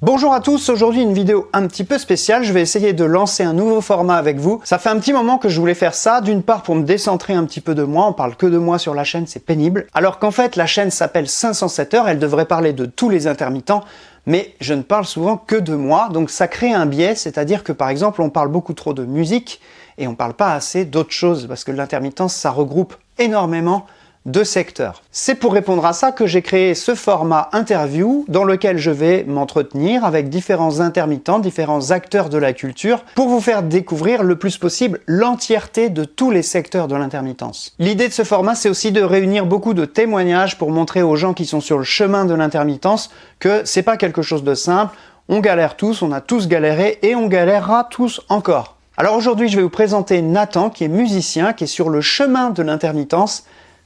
Bonjour à tous, aujourd'hui une vidéo un petit peu spéciale, je vais essayer de lancer un nouveau format avec vous. Ça fait un petit moment que je voulais faire ça, d'une part pour me décentrer un petit peu de moi, on parle que de moi sur la chaîne, c'est pénible. Alors qu'en fait la chaîne s'appelle 507 heures, elle devrait parler de tous les intermittents, mais je ne parle souvent que de moi, donc ça crée un biais, c'est-à-dire que par exemple on parle beaucoup trop de musique, et on parle pas assez d'autres choses, parce que l'intermittence ça regroupe énormément de secteurs. C'est pour répondre à ça que j'ai créé ce format interview dans lequel je vais m'entretenir avec différents intermittents, différents acteurs de la culture pour vous faire découvrir le plus possible l'entièreté de tous les secteurs de l'intermittence. L'idée de ce format c'est aussi de réunir beaucoup de témoignages pour montrer aux gens qui sont sur le chemin de l'intermittence que c'est pas quelque chose de simple, on galère tous, on a tous galéré et on galérera tous encore. Alors aujourd'hui je vais vous présenter Nathan qui est musicien, qui est sur le chemin de l'intermittence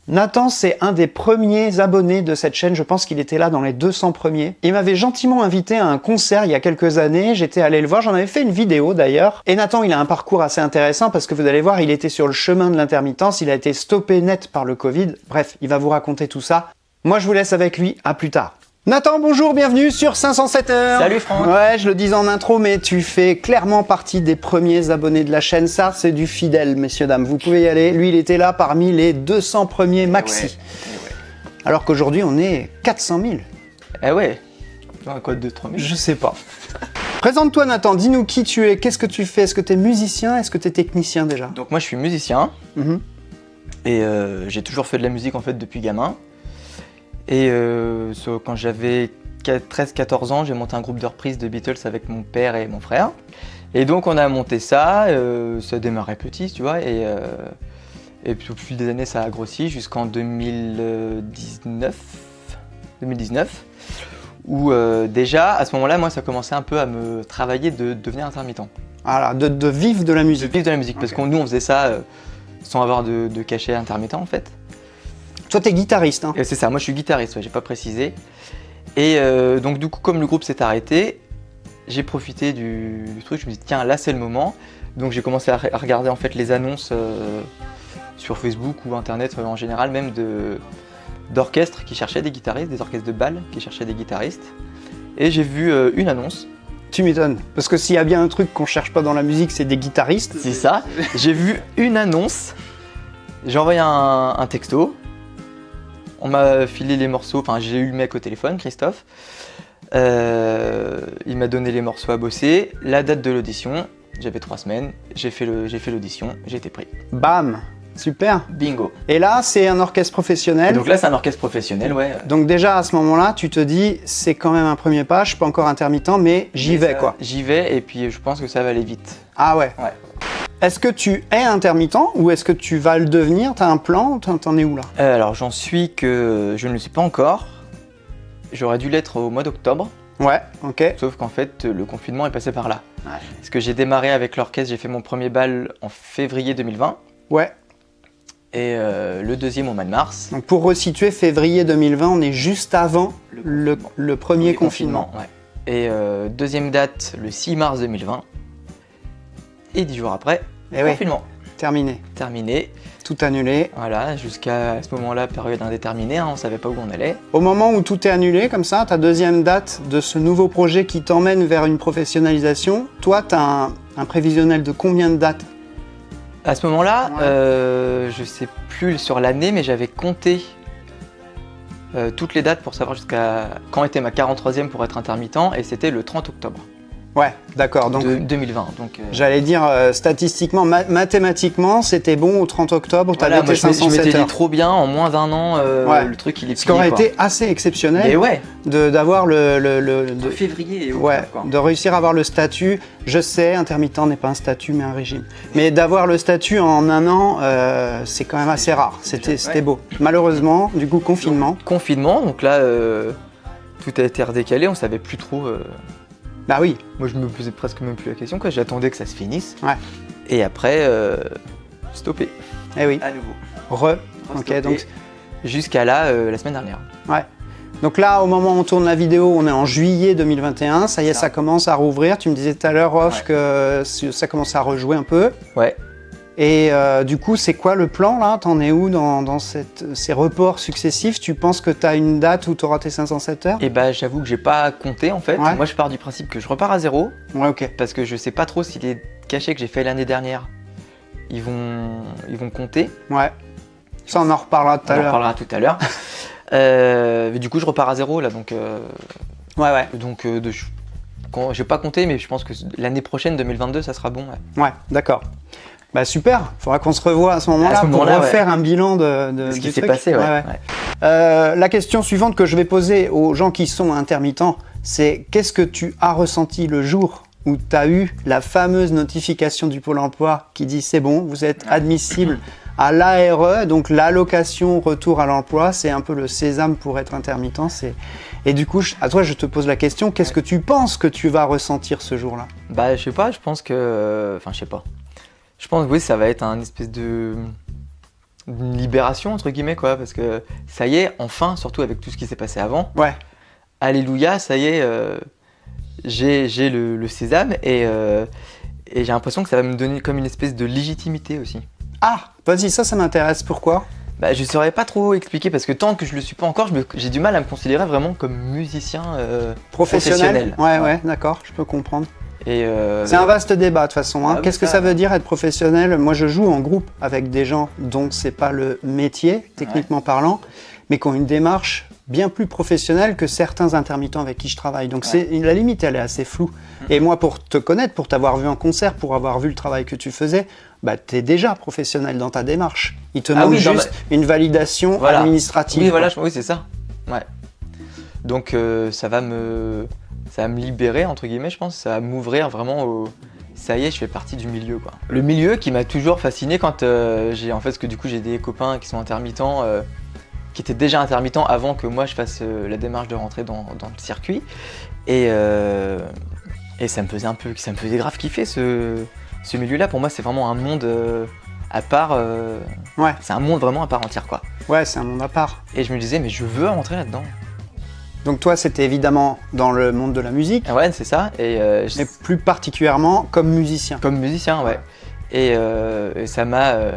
Nathan, c'est un des premiers abonnés de cette chaîne, je pense qu'il était là dans les 200 premiers. Il m'avait gentiment invité à un concert il y a quelques années, j'étais allé le voir, j'en avais fait une vidéo d'ailleurs. Et Nathan, il a un parcours assez intéressant parce que vous allez voir, il était sur le chemin de l'intermittence, il a été stoppé net par le Covid. Bref, il va vous raconter tout ça. Moi, je vous laisse avec lui, à plus tard. Nathan, bonjour, bienvenue sur 507 heures Salut Franck Ouais, je le dis en intro, mais tu fais clairement partie des premiers abonnés de la chaîne. Ça, c'est du fidèle, messieurs, dames. Vous pouvez y aller. Lui, il était là parmi les 200 premiers maxi. Eh ouais, eh ouais. Alors qu'aujourd'hui, on est 400 000. Eh ouais Dans quoi de 3 000 Je sais pas. Présente-toi Nathan, dis-nous qui tu es, qu'est-ce que tu fais? Est-ce que tu es musicien? Est-ce que tu es technicien déjà? Donc moi je suis musicien, Mhm. et euh, j'ai toujours fait de la musique en fait depuis gamin. Et euh, quand j'avais 13-14 ans, j'ai monté un groupe de reprises de Beatles avec mon père et mon frère. Et donc on a monté ça, euh, ça démarrait petit, tu vois, et, euh, et puis au fil des années ça a grossi jusqu'en 2019, 2019 où euh, déjà à ce moment-là, moi ça commençait un peu à me travailler de devenir intermittent. Voilà, de, de vivre de la De musique. vivre de la musique, parce que nous on faisait ça euh, sans avoir de, de cachet intermittent en fait. Toi, tu es guitariste, hein c'est ça, moi je suis guitariste, ouais, j'ai pas précisé. Et euh, donc du coup comme le groupe s'est arrêté, j'ai profité du, du truc, je me suis dit tiens là c'est le moment. Donc j'ai commencé à, re- à regarder en fait les annonces euh, sur Facebook ou internet euh, en général même d'orchestres qui cherchaient des guitaristes, des orchestres de bal qui cherchaient des guitaristes. Et j'ai vu euh, une annonce, Tu m'étonnes. Parce que s'il y a bien un truc qu'on cherche pas dans la musique, c'est des guitaristes. c'est ça. j'ai vu une annonce, j'ai envoyé un, un texto, on m'a filé les morceaux, enfin j'ai eu le mec au téléphone, Christophe. Euh, il m'a donné les morceaux à bosser, la date de l'audition, j'avais trois semaines, j'ai fait l'audition, j'ai été pris. Bam Super Bingo. Et là, c'est un orchestre Et professionnel. donc là c'est un orchestre professionnel, ouais. Donc déjà, à ce moment-là, tu te dis, c'est quand même un premier pas, je suis pas encore intermittent, mais j'y vais, ça- quoi. J'y vais et puis je pense que ça va aller vite. Ah ouais Ouais. Est-ce que tu es intermittent ou est-ce que tu vas le devenir? T'as un plan T'en es où là? Euh, alors j'en suis que je ne le suis pas encore. J'aurais dû l'être au mois d'octobre, Ouais, ok. sauf qu'en fait le confinement est passé par là. Ouais. Parce que j'ai démarré avec l'orchestre, j'ai fait mon premier bal en février 2020 Ouais. et euh, le deuxième au mois de mars. Donc pour resituer, février 2020, on est juste avant le, premier confinement. ouais. Et euh, deuxième date le 6 mars 2020. Et dix jours après, Et oui, confinement. terminé. Terminé. Tout annulé. Voilà, jusqu'à ce moment-là, période indéterminée, hein, on savait pas où on allait. Au moment où tout est annulé, comme ça, ta deuxième date de ce nouveau projet qui t'emmène vers une professionnalisation, toi, tu as un, un prévisionnel de combien de dates? À ce moment-là, Ouais. euh, je sais plus sur l'année, mais j'avais compté euh, toutes les dates pour savoir jusqu'à quand était ma 43e pour être intermittent, et c'était le 30 octobre Ouais, d'accord. Donc, de 2020. Donc, euh, j'allais dire, euh, statistiquement, ma- mathématiquement, c'était bon au 30 octobre, tu voilà, avais moi, tes je m'étais- je 507 m'étais dit heures. trop bien, en moins d'un an, euh, Ouais. le truc il est Ce qui aurait quoi. été assez exceptionnel Mais ouais, de- d'avoir le, le- le- de février et ouais, quoi. de réussir à avoir le statut. Je sais, intermittent n'est pas un statut, mais un régime. Mais d'avoir le statut en un an, c'est quand même assez rare. C'était Ouais. beau. Malheureusement, du coup, confinement. Confinement, donc là, tout a été redécalé, on savait plus trop. Bah oui, Moi, je me posais presque même plus la question, quoi. J'attendais que ça se finisse. Ouais. Et après, euh, stoppé. eh oui. À nouveau. Re. Ok, donc Jusqu'à là, euh, la semaine dernière. Ouais. Donc là, au moment où on tourne la vidéo, on est en juillet 2021. Ça y est, Ça. ça commence à rouvrir. Tu me disais tout à l'heure, off, Ouais. que ça commence à rejouer un peu. Ouais. Et euh, du coup, c'est quoi le plan là? T'en es où dans, dans cette- ces reports successifs? Tu penses que tu as une date où tu auras tes 507 heures? Et bah j'avoue que j'ai pas compté en fait. Ouais. Moi je pars du principe que je repars à zéro Ouais, ok. parce que je sais pas trop si les cachets que j'ai fait l'année dernière ils vont, ils vont compter. Ouais. Ça, on en reparlera tout On à en l'heure. reparlera tout à l'heure. Euh, mais du coup je repars à zéro là donc euh, Ouais, ouais. donc euh, de, je j'ai pas compté mais je pense que l'année prochaine 2022 ça sera bon. ouais. Ouais, d'accord. Bah super, faudra qu'on se revoie à ce moment-là pour refaire un bilan de, de Ce qui s'est passé ouais. Ouais. Euh, la question suivante que je vais poser aux gens qui sont intermittents, c'est qu'est-ce que tu as ressenti le jour où tu as eu la fameuse notification du Pôle emploi qui dit c'est bon, vous êtes admissible à l'ARE, donc l'allocation retour à l'emploi, c'est un peu le sésame pour être intermittent. Et du coup, je- à toi, je te pose la question, qu'est-ce que tu penses que tu vas ressentir ce jour-là? Bah, je sais pas, je pense que. Enfin, je sais pas. Je pense que oui, ça va être un espèce de. une libération, entre guillemets, quoi. Parce que ça y est, enfin, surtout avec tout ce qui s'est passé avant, Ouais, Alléluia, ça y est, euh, j'ai j'ai le, le sésame et, euh, et j'ai l'impression que ça va me donner comme une espèce de légitimité aussi. Ah, vas-y, ça, ça m'intéresse. Pourquoi? Bah, je saurais pas trop expliquer parce que tant que je le suis pas encore, j'ai du mal à me considérer vraiment comme musicien. euh, Professionnel Professionnel. Ouais, ouais, d'accord, je peux comprendre. Euh, C'est un vaste débat de toute façon. hein. Ah Qu'est-ce que ça- veut dire être professionnel? Moi, je joue en groupe avec des gens dont c'est pas le métier, techniquement parlant, mais qui ont une démarche bien plus professionnelle que certains intermittents avec qui je travaille. Donc, la limite, elle est assez floue. Mm. Et moi, pour te connaître, pour t'avoir vu en concert, pour avoir vu le travail que tu faisais, bah, tu es déjà professionnel dans ta démarche. Il te Ah manque oui, juste une validation Voilà. administrative. Oui, voilà, je- oui, c'est ça. Ouais. Donc euh, ça va me, ça va me libérer entre guillemets, je pense. Ça va m'ouvrir vraiment au. Ça y est, je fais partie du milieu, quoi. Le milieu qui m'a toujours fasciné quand euh, j'ai, en fait, parce que du coup j'ai des copains qui sont intermittents, euh, qui étaient déjà intermittents avant que moi je fasse euh, la démarche de rentrer dans, dans le circuit, et et ça me faisait un peu, ça me faisait grave kiffer ce, ce milieu-là. Pour moi, c'est vraiment un monde à part. euh, Ouais. C'est un monde vraiment à part entière, quoi. Ouais, c'est un monde à part. Et je me disais, mais je veux rentrer là-dedans. Donc, toi, c'était évidemment dans le monde de la musique, Ouais, c'est ça. Et euh, je- mais plus particulièrement comme musicien. comme musicien, ouais. Et, euh, et ça m'a. euh,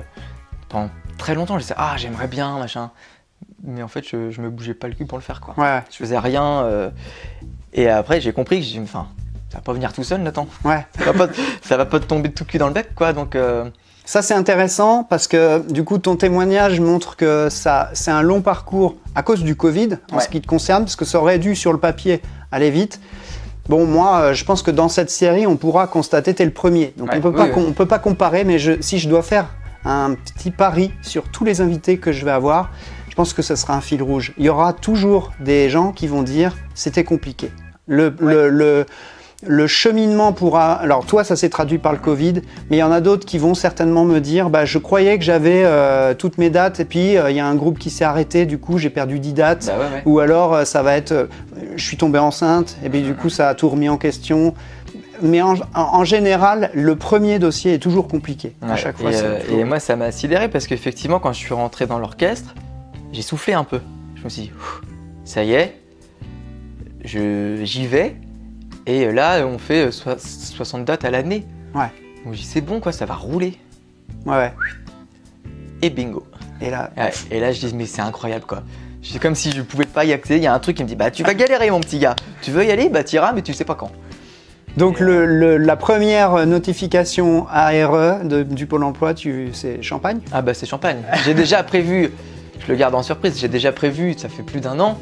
pendant très longtemps, je disais, ah, j'aimerais bien, machin. Mais en fait, je, je me bougeais pas le cul pour le faire, quoi. Ouais, Je faisais rien. et après, j'ai compris que j'ai. Enfin, ça va pas venir tout seul, Nathan. ouais. Ça va pas, ça va pas te tomber de tout cul dans le bec, quoi. Donc, Ça c'est intéressant parce que du coup ton témoignage montre que ça c'est un long parcours à cause du Covid en Ouais. ce qui te concerne parce que ça aurait dû sur le papier aller vite. Bon moi euh, je pense que dans cette série on pourra constater t'es le premier donc Ouais, on oui, oui. on peut pas comparer mais je, si je dois faire un petit pari sur tous les invités que je vais avoir je pense que ce sera un fil rouge. Il y aura toujours des gens qui vont dire c'était compliqué. Le, le, le, le cheminement pourra. Alors, toi, ça s'est traduit par le Covid, mais il y en a d'autres qui vont certainement me dire bah, Je croyais que j'avais euh, toutes mes dates, et puis euh, il y a un groupe qui s'est arrêté, du coup, j'ai perdu 10 dates. bah ouais, ouais. Ou alors, euh, ça va être Je suis tombé enceinte, et puis du coup, ça a tout remis en question. Mais en, général, le premier dossier est toujours compliqué. à chaque fois, et, toujours- et moi, ça m'a sidéré parce qu'effectivement, quand je suis rentré dans l'orchestre, j'ai soufflé un peu. Je me suis dit, ça y est, je- j'y vais. Et là, on fait euh, soi- 60 dates à l'année. Ouais. Donc dit, c'est bon, quoi, ça va rouler. Ouais, ouais. Et bingo. Et là, Ouais, Et là, je dis, mais c'est incroyable, quoi. C'est comme si je pouvais pas y accéder. Il y a un truc qui me dit, bah, tu vas galérer, mon petit gars. Tu veux y aller? Bah, t'iras, mais tu sais pas quand. Donc le, le- la première notification ARE de- du Pôle emploi, tu, c'est Champagne? Ah, bah, c'est champagne. J'ai déjà prévu, je le garde en surprise, j'ai déjà prévu, ça fait plus d'un an,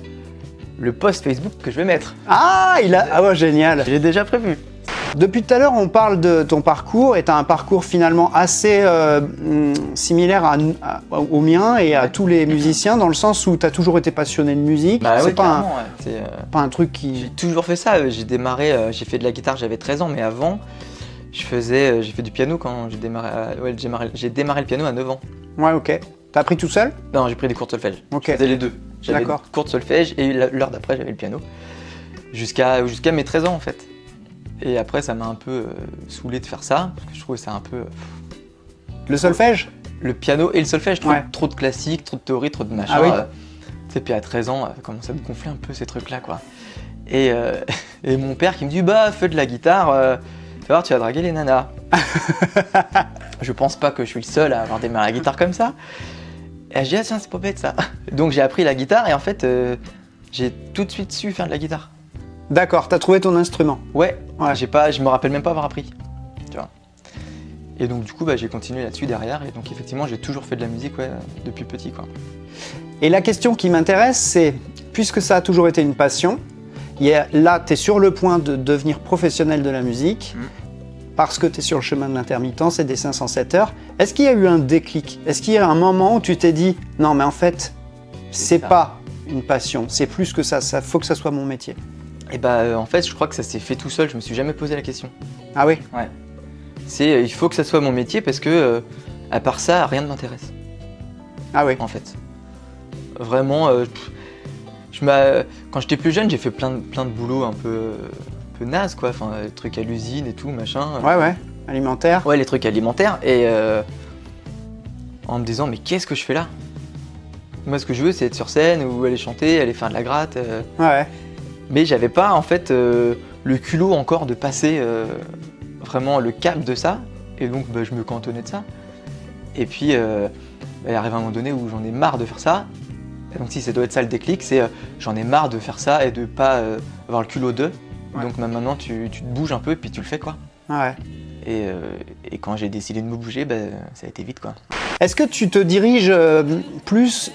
le post Facebook que je vais mettre. Ah, il a... ah ouais, génial J'ai déjà prévu. Depuis tout à l'heure, on parle de ton parcours et tu as un parcours finalement assez euh, hum, similaire à- à- au mien et à tous les musiciens dans le sens où tu as toujours été passionné de musique. Bah c'est oui, pas, un, ouais. Euh, pas un truc J'ai qui... toujours fait ça. euh, J'ai démarré, euh, j'ai fait de la guitare, j'avais 13 ans, mais avant, je faisais, euh, j'ai fait du piano quand j'ai démarré, ouais, j'ai démarré, j'ai démarré le piano à 9 ans. Ouais, ok. T'as appris tout seul? Non, j'ai pris des cours de solfège. Ok. Je faisais les deux. J'avais de solfège et l'heure d'après, j'avais le piano. Jusqu'à mes 13 ans, en fait. Et après, ça m'a un peu euh, saoulé de faire ça, parce que je trouvais ça un peu... euh, Le solfège le piano et le solfège, trop, Ouais. trop de classique, trop de théorie, trop de machin. Ah oui. euh, puis à 13 ans, ça commence à me gonfler un peu ces trucs-là, quoi. Et, et mon père qui me dit, bah, fais de la guitare, tu vas voir, tu vas draguer les nanas. je pense pas que je suis le seul à avoir démarré la guitare comme ça. Et j'ai dit, ah tiens, c'est pas bête ça. Donc j'ai appris la guitare et en fait, euh, j'ai tout de suite su faire de la guitare. D'accord, t'as trouvé ton instrument Ouais, ouais. j'ai pas, je me rappelle même pas avoir appris. Tu vois. Et donc du coup, bah, j'ai continué là-dessus derrière. Et donc effectivement, j'ai toujours fait de la musique ouais, depuis petit. Quoi. Et la question qui m'intéresse, c'est, puisque ça a toujours été une passion, là, tu es sur le point de devenir professionnel de la musique, mm. Parce que tu es sur le chemin de l'intermittence et des 507 heures. Est-ce qu'il y a eu un déclic? Est-ce qu'il y a un moment où tu t'es dit, non mais en fait, c'est pas une passion, c'est plus que ça, ça faut que ça soit mon métier Et eh bah euh, en fait, je crois que ça s'est fait tout seul, je me suis jamais posé la question. Ah oui? Ouais. C'est, euh, il faut que ça soit mon métier parce que, euh, à part ça, rien ne m'intéresse. Ah oui En fait. Vraiment, je quand j'étais plus jeune, j'ai fait plein de, plein de boulots un peu, peu naze, quoi. Enfin, trucs à l'usine et tout, machin. Ouais, ouais. Alimentaire. Ouais, les trucs alimentaires. Et en me disant, mais qu'est-ce que je fais là? Moi, ce que je veux, c'est être sur scène ou aller chanter, aller faire de la gratte. Ouais. Mais j'avais pas, en fait, le culot encore de passer vraiment le cap de ça. Et donc, bah, je me cantonnais de ça. Et puis, euh, bah, il arrive un moment donné où j'en ai marre de faire ça. Donc, si ça doit être ça le déclic, c'est euh, j'en ai marre de faire ça et de pas euh, avoir le culot Donc, maintenant, tu, tu, te bouges un peu et puis tu le fais, quoi. Ouais. Et, et quand j'ai décidé de me bouger, bah, ça a été vite, quoi. Est-ce que tu te diriges plus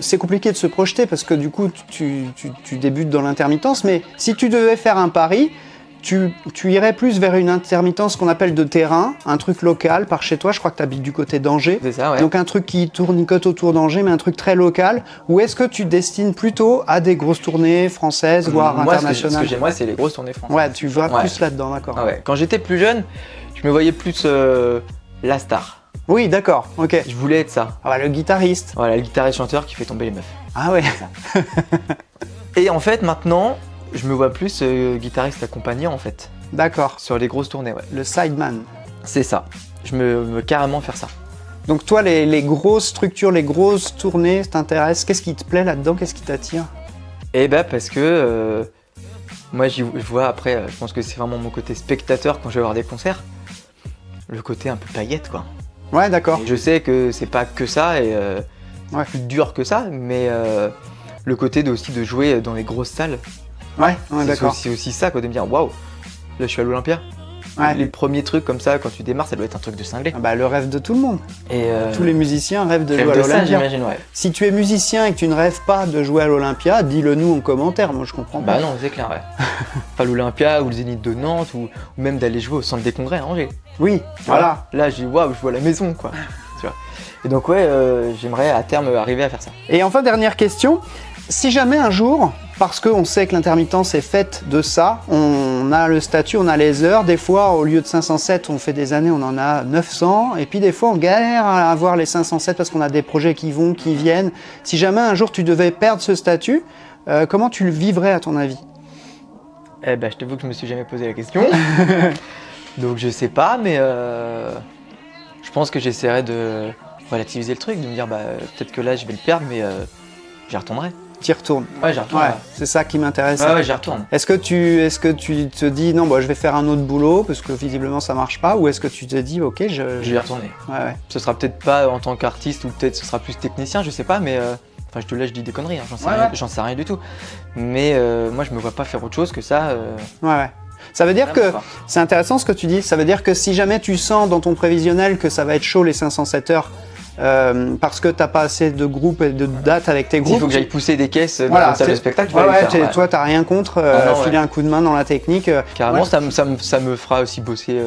c'est compliqué de se projeter parce que du coup tu, tu, tu débutes dans l'intermittence, mais si tu devais faire un pari, tu, irais plus vers une intermittence qu'on appelle de terrain, un truc local par chez toi, je crois que tu habites du côté d'Angers. C'est ça, ouais. Donc un truc qui tournicote autour d'Angers, mais un truc très local. Ou est-ce que tu destines plutôt à des grosses tournées françaises, voire internationales Ce que j'aimerais, c'est les grosses tournées françaises. Ouais, tu vas plus là-dedans, d'accord. Ah ouais. Quand j'étais plus jeune, je me voyais plus euh, la star. Oui, d'accord, ok. Je voulais être ça. Ah bah, le guitariste. Voilà, le guitariste chanteur qui fait tomber les meufs. Ah ouais. Et en fait, maintenant, je me vois plus euh, guitariste accompagné en fait. D'accord. Sur les grosses tournées, ouais. Le sideman. C'est ça. Je me veux carrément faire ça. Donc toi, les, grosses structures, les grosses tournées t'intéressent Qu'est-ce qui te plaît là-dedans? Qu'est-ce qui t'attire? Eh ben parce que euh, moi, je vois après, euh, je pense que c'est vraiment mon côté spectateur quand je vais voir des concerts. Le côté un peu paillette, quoi. Ouais, d'accord. Je sais que c'est pas que ça et plus dur que ça, mais le côté de, aussi de jouer dans les grosses salles, Ouais, d'accord. C'est aussi ça, quoi, de me dire waouh, là je suis à l'Olympia. Les premiers trucs comme ça, quand tu démarres, ça doit être un truc de cinglé. Ah bah, le rêve de tout le monde. Et euh, Tous les musiciens rêvent de jouer à l'Olympia. Ouais. Si tu es musicien et que tu ne rêves pas de jouer à l'Olympia, dis-le nous en commentaire, moi je comprends pas. Bah non, c'est clair, ouais. enfin, l'Olympia ou le Zénith de Nantes ou, même d'aller jouer au centre des congrès à Angers. Oui, voilà. Là, je dis waouh, je vois la maison, quoi. tu vois. Et donc, ouais, euh, j'aimerais à terme arriver à faire ça. Et enfin, dernière question. Si jamais un jour, parce qu'on sait que l'intermittence est faite de ça. On a le statut, on a les heures. Des fois, au lieu de 507, on fait des années, on en a 900. Et puis des fois, on galère à avoir les 507 parce qu'on a des projets qui vont, qui viennent. Si jamais un jour tu devais perdre ce statut, euh, comment tu le vivrais à ton avis? Eh ben, je t'avoue que je me suis jamais posé la question. Donc je sais pas, mais euh, je pense que j'essaierai de relativiser le truc, de me dire bah peut-être que là je vais le perdre, mais euh, j'y retournerai. Tu retournes Ouais, j'y retourne. C'est ça qui m'intéresse. Ouais, ouais j'y retourne. Est-ce que, tu, est que tu te dis, non, bah, je vais faire un autre boulot parce que visiblement ça marche pas Ou est-ce que tu te dis, ok, je. Je vais y retourner. Ouais, ouais. Ce sera peut-être pas en tant qu'artiste ou peut-être ce sera plus technicien, je sais pas, mais. Euh, enfin, je te laisse, je dis des conneries, hein, j'en sais, rien, sais rien du tout. Mais euh, moi, je me vois pas faire autre chose que ça. Euh, ouais, ouais. Ça veut dire que, c'est intéressant ce que tu dis, ça veut dire que si jamais tu sens dans ton prévisionnel que ça va être chaud les 507 heures, euh, parce que t'as pas assez de groupes et de dates avec tes groupes. Il faut que j'aille pousser des caisses dans la salle de spectacle. Ouais, ouais, faire, toi, t'as rien contre euh, ah filer un coup de main dans la technique. Euh. Carrément, ça, ça, me, ça, me fera aussi bosser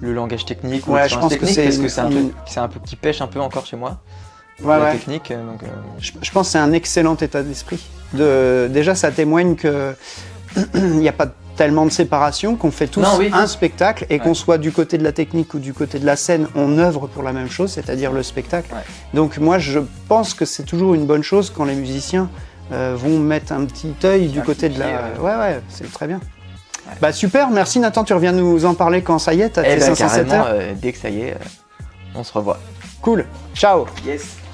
le langage technique ou ouais, je pense que c'est parce que c'est un, un, un peu qui pêche un peu encore chez moi. Ouais, la technique. Donc, je, je, pense que c'est un excellent état d'esprit. De, déjà, ça témoigne que il n'y a pas de tellement de séparation qu'on fait tous un spectacle et qu'on soit du côté de la technique ou du côté de la scène, on œuvre pour la même chose, c'est-à-dire le spectacle. Donc moi je pense que c'est toujours une bonne chose quand les musiciens euh, vont mettre un petit œil du côté de la... Ouais ouais, c'est très bien. Bah super, merci Nathan, tu reviens nous en parler quand ça y est, t'as eh ben, 507 heures. Euh, dès que ça y est, euh, on se revoit. Cool, ciao Yes